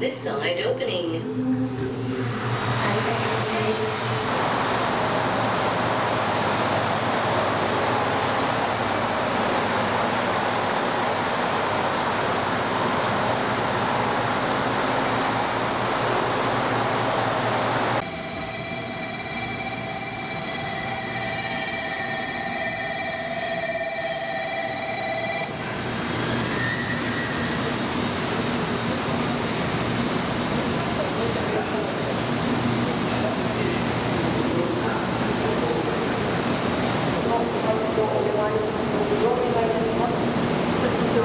This side opening.